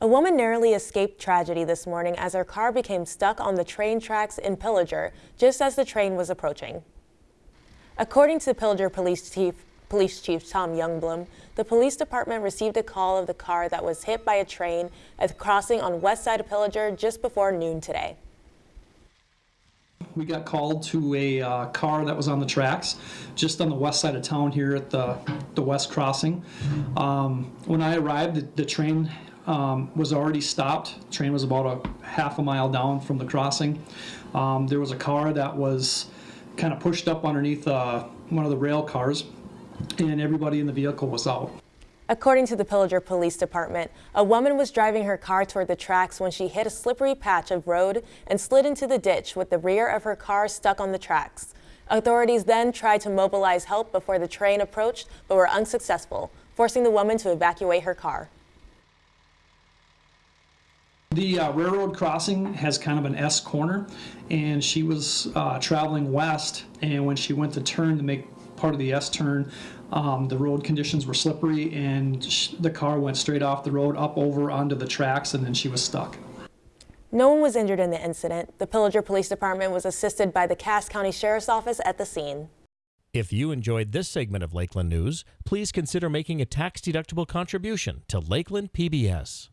A woman narrowly escaped tragedy this morning as her car became stuck on the train tracks in Pillager just as the train was approaching. According to Pillager Police Chief, Police Chief Tom Youngblum, the police department received a call of the car that was hit by a train at the crossing on west side of Pillager just before noon today. We got called to a uh, car that was on the tracks, just on the west side of town here at the, the west crossing. Um, when I arrived, the, the train um, was already stopped. Train was about a half a mile down from the crossing. Um, there was a car that was kind of pushed up underneath uh, one of the rail cars, and everybody in the vehicle was out. According to the Pillager Police Department, a woman was driving her car toward the tracks when she hit a slippery patch of road and slid into the ditch with the rear of her car stuck on the tracks. Authorities then tried to mobilize help before the train approached but were unsuccessful, forcing the woman to evacuate her car. The uh, railroad crossing has kind of an S corner, and she was uh, traveling west, and when she went to turn to make part of the S turn, um, the road conditions were slippery, and sh- the car went straight off the road up over onto the tracks, and then she was stuck. No one was injured in the incident. The Pillager Police Department was assisted by the Cass County Sheriff's Office at the scene. If you enjoyed this segment of Lakeland News, please consider making a tax-deductible contribution to Lakeland PBS.